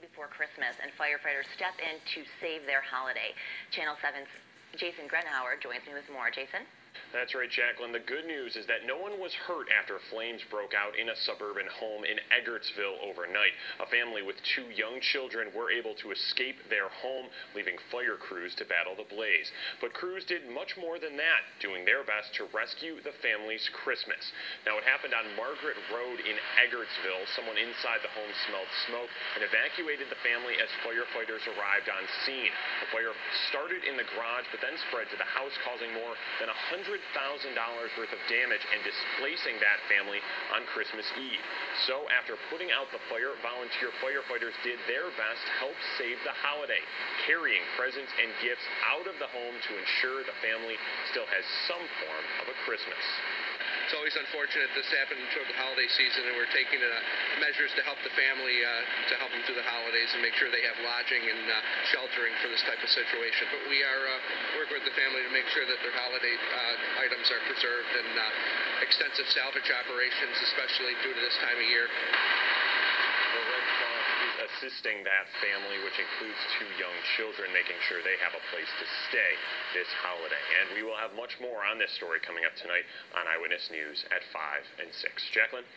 before Christmas, and firefighters step in to save their holiday. Channel 7's Jason Grenhauer joins me with more. Jason? That's right, Jacqueline. The good news is that no one was hurt after flames broke out in a suburban home in Eggertsville overnight. A family with two young children were able to escape their home, leaving fire crews to battle the blaze. But crews did much more than that, doing their best to rescue the family's Christmas. Now, it happened on Margaret Road in Eggertsville. Someone inside the home smelled smoke and evacuated the family as firefighters arrived on scene. The fire started in the garage, but then spread to the house, causing more than a hundred $100,000 worth of damage and displacing that family on Christmas Eve. So, after putting out the fire, volunteer firefighters did their best to help save the holiday, carrying presents and gifts out of the home to ensure the family still has some form of a Christmas. It's always unfortunate this happened during the holiday season, and we're taking uh, measures to help the family, uh, to help them through the holidays and make sure they have lodging and uh, sheltering for this type of situation. But we are working with the family to make sure that their holiday uh, items are preserved and uh, extensive salvage operations, especially due to this time of year The Red Cross is assisting that family, which includes two young children, making sure they have a place to stay this holiday. And we will have much more on this story coming up tonight on Eyewitness News at 5 and 6. Jacqueline?